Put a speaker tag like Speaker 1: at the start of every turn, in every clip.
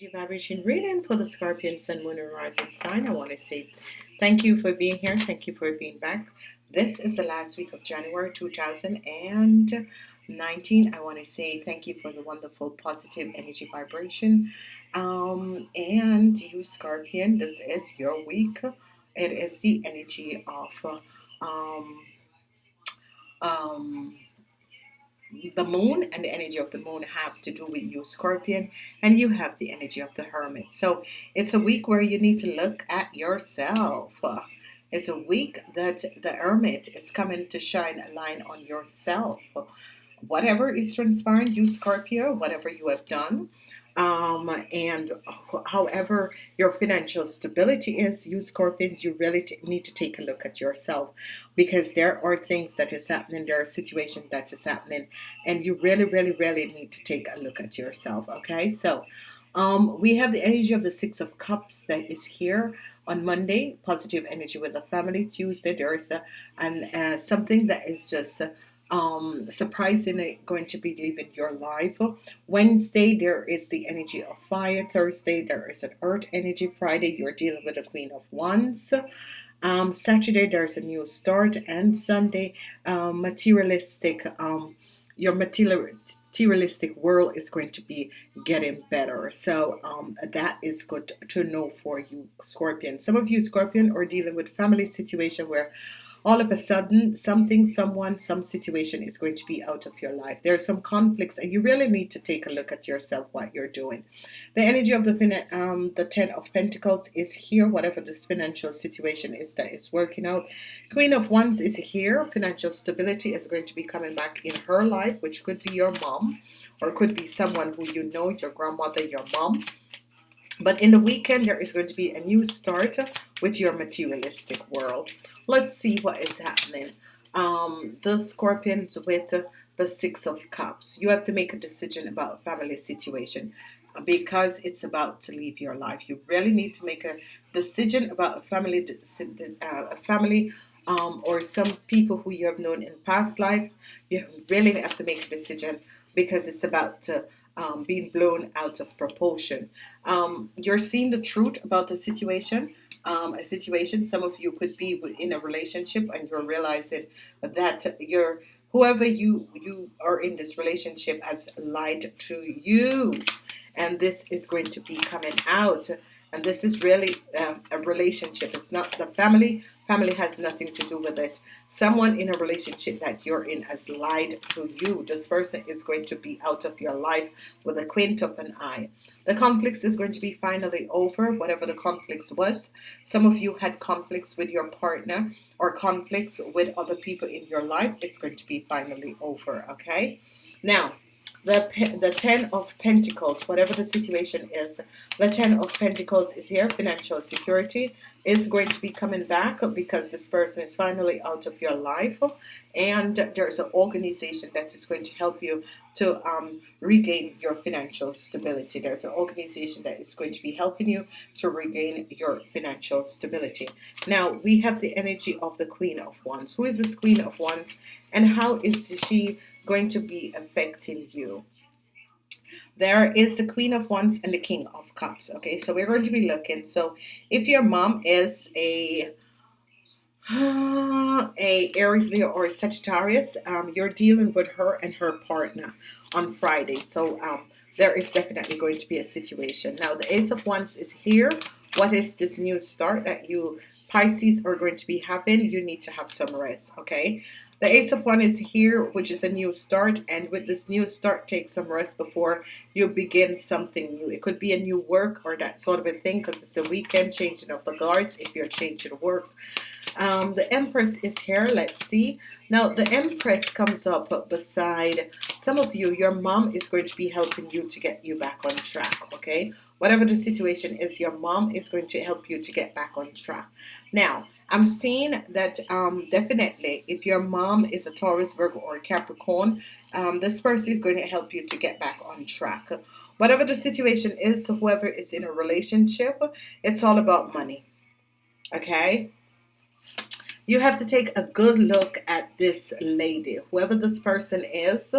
Speaker 1: Energy vibration reading for the Scorpion Sun Moon and Rising sign. I want to say thank you for being here. Thank you for being back. This is the last week of January 2019. I want to say thank you for the wonderful positive energy vibration. Um, and you Scorpion, this is your week. It is the energy of um, um, the moon and the energy of the moon have to do with you scorpion and you have the energy of the hermit. So it's a week where you need to look at yourself. It's a week that the hermit is coming to shine a line on yourself. Whatever is transpiring you Scorpio whatever you have done um, and however your financial stability is you Scorpions you really need to take a look at yourself because there are things that is happening there are situations that is happening and you really really really need to take a look at yourself okay? So um, we have the energy of the six of cups that is here on Monday positive energy with the family. Tuesday there's a, and uh, something that is just uh, um, surprisingly going to be living your life. Wednesday, there is the energy of fire. Thursday, there is an earth energy. Friday, you're dealing with the Queen of Wands. Um, Saturday, there's a new start. And Sunday, um, materialistic, um, your materialistic world is going to be getting better. So um, that is good to know for you, Scorpion. Some of you, Scorpion, are dealing with family situation where all of a sudden something someone some situation is going to be out of your life. There are some conflicts and you really need to take a look at yourself what you're doing. The energy of the um, the ten of Pentacles is here whatever this financial situation is that is working out. Queen of Wands is here. Financial stability is going to be coming back in her life which could be your mom or could be someone who you know your grandmother your mom but in the weekend there is going to be a new start with your materialistic world. Let's see what is happening. Um, the scorpions with the six of cups. You have to make a decision about family situation because it's about to leave your life. You really need to make a decision about a family uh, a family um, or some people who you have known in past life. You really have to make a decision because it's about to um, being blown out of proportion um, you're seeing the truth about the situation um, a situation. Some of you could be in a relationship and you're realizing that you're whoever you you are in this relationship has lied to you, and this is going to be coming out. And this is really uh, a relationship. It's not the family Family has nothing to do with it. Someone in a relationship that you're in has lied to you. This person is going to be out of your life with a quint of an eye. The conflicts is going to be finally over, whatever the conflicts was. Some of you had conflicts with your partner or conflicts with other people in your life. It's going to be finally over, okay? Now, the the ten of Pentacles whatever the situation is the ten of Pentacles is here. Financial security is going to be coming back because this person is finally out of your life. And there's an organization that is going to help you to um, regain your financial stability. There's an organization that is going to be helping you to regain your financial stability. Now we have the energy of the Queen of Wands. Who is this Queen of Wands? And how is she going to be affecting you there is the Queen of Wands and the King of Cups okay? So we're going to be looking. So if your mom is a a Aries Leo or a Sagittarius um, you're dealing with her and her partner on Friday. So um, there is definitely going to be a situation. Now the Ace of Wands is here. What is this new start that you Pisces are going to be having? You need to have some rest okay the Ace of Wands is here, which is a new start. And with this new start, take some rest before you begin something new. It could be a new work or that sort of a thing because it's a weekend changing of the guards if you're changing work. Um, the Empress is here. Let's see. Now, the Empress comes up beside some of you. Your mom is going to be helping you to get you back on track, okay? Whatever the situation is, your mom is going to help you to get back on track. Now, I'm seeing that um, definitely if your mom is a Taurus, Virgo, or Capricorn, um, this person is going to help you to get back on track. Whatever the situation is, whoever is in a relationship, it's all about money. Okay? You have to take a good look at this lady. Whoever this person is,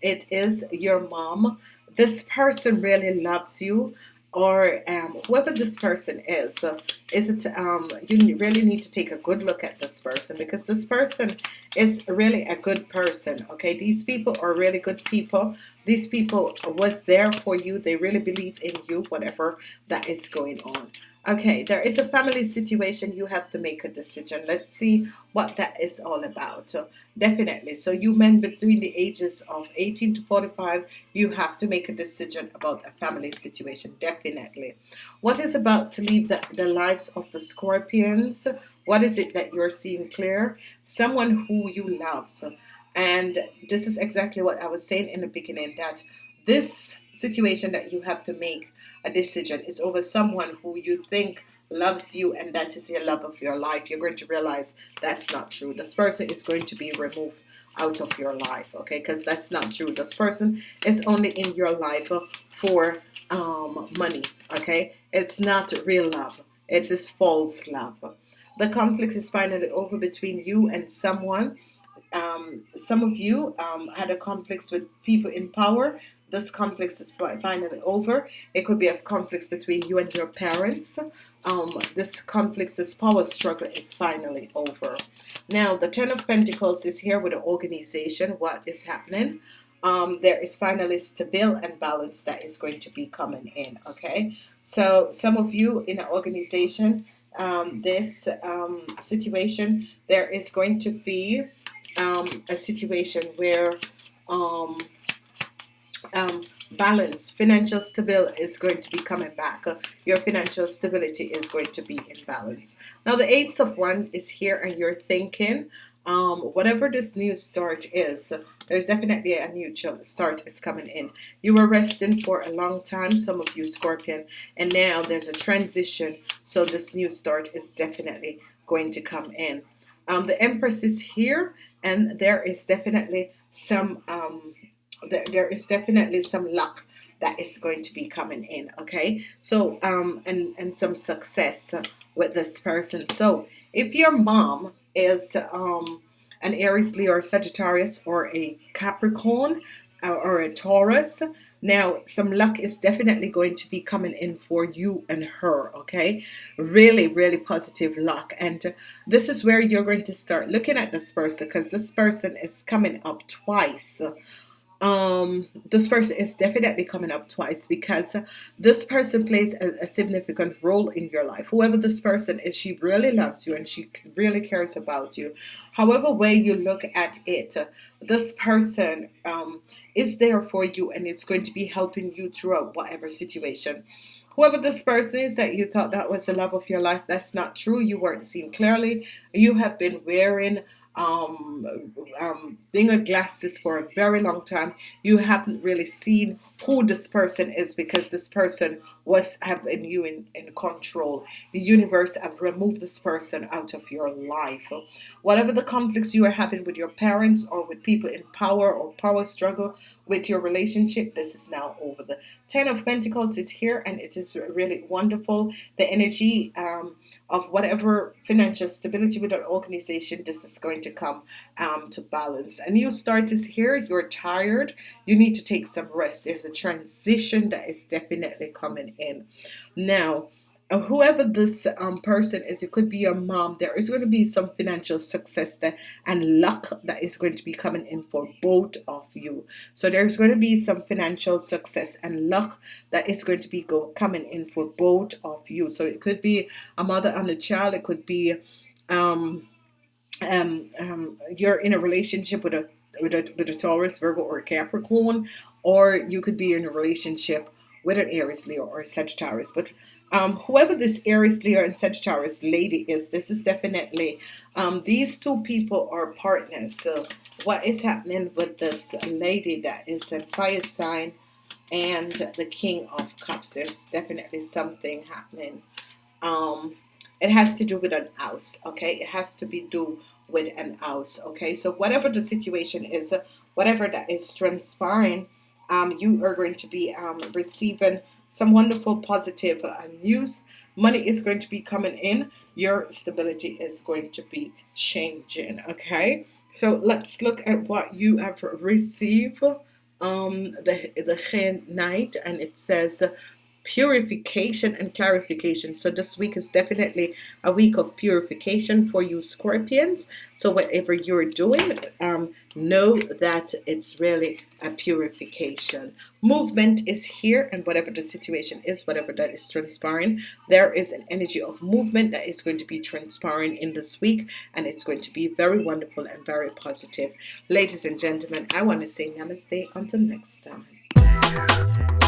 Speaker 1: it is your mom. This person really loves you or um, whoever this person is, uh, is it um, you really need to take a good look at this person because this person is really a good person. Okay, these people are really good people. These people was there for you. They really believe in you, whatever that is going on. Okay, there is a family situation. You have to make a decision. Let's see what that is all about. So definitely. So you men between the ages of 18 to 45, you have to make a decision about a family situation. Definitely. What is about to leave the, the lives of the scorpions? What is it that you're seeing clear? Someone who you love. So, and this is exactly what I was saying in the beginning that this situation that you have to make a decision is over someone who you think loves you and that is your love of your life. You're going to realize that's not true. This person is going to be removed out of your life okay? Because that's not true. This person is only in your life for um, money okay? It's not real love. It's this false love. The conflict is finally over between you and someone um, some of you um, had a conflict with people in power this conflict is finally over. It could be a conflict between you and your parents. Um, this conflict, this power struggle is finally over. Now, the Ten of Pentacles is here with the organization. What is happening? Um, there is finally stability and balance that is going to be coming in. Okay, so some of you in an organization, um, this um, situation, there is going to be um, a situation where um, um, balance, financial stability is going to be coming back. Uh, your financial stability is going to be in balance. Now the Ace of Wands is here and you're thinking, um, whatever this new start is, there's definitely a new start is coming in. You were resting for a long time, some of you Scorpion, and now there's a transition. So this new start is definitely going to come in. Um, the Empress is here and there is definitely some um, there, is definitely some luck that is going to be coming in okay? So um and and some success with this person. So if your mom is um an Aries Leo or Sagittarius or a Capricorn or, uh, or a Taurus now some luck is definitely going to be coming in for you and her okay? Really really positive luck. And this is where you're going to start looking at this person because this person is coming up twice um, this person is definitely coming up twice because this person plays a, a, significant role in your life. Whoever this person is, she really loves you and she really cares about you. However way you look at it, this person um, is there for you and it's going to be helping you throughout whatever situation. Whoever this person is that you thought that was the love of your life, that's not true. You weren't seen clearly. You have been wearing um, um, being a glasses for a very long time, you haven't really seen who this person is because this person was having you in, in control. The universe have removed this person out of your life. Whatever the conflicts you are having with your parents or with people in power or power struggle with your relationship, this is now over. The Ten of Pentacles is here and it is really wonderful. The energy um, of whatever financial stability with an organization, this is going to come um, to balance. A new start is here. You're tired. You need to take some rest. There's a transition that is definitely coming in. Now, whoever this um, person is, it could be your mom. There is going to be some financial success there and luck that is going to be coming in for both of you. So there's going to be some financial success and luck that is going to be go coming in for both of you. So it could be a mother and a child. It could be um, um, um, you're in a relationship with a with a with a Taurus, Virgo, or Capricorn, or you could be in a relationship with an Aries, Leo, or Sagittarius. But um, whoever this Aries, Leo, and Sagittarius lady is, this is definitely um, these two people are partners. So what is happening with this lady that is a fire sign and the King of Cups? There's definitely something happening. Um, it has to do with an house. Okay, it has to be do with an house. Okay, so whatever the situation is, whatever that is transpiring um, you are going to be um, receiving some wonderful positive uh, news. Money is going to be coming in. Your stability is going to be changing. Okay, so let's look at what you have received. Um, the the Knight, and it says purification and clarification. So this week is definitely a week of purification for you Scorpions. So whatever you're doing um, know that it's really a purification. Movement is here and whatever the situation is whatever that is transpiring there is an energy of movement that is going to be transpiring in this week and it's going to be very wonderful and very positive. Ladies and gentlemen I want to say namaste. Until next time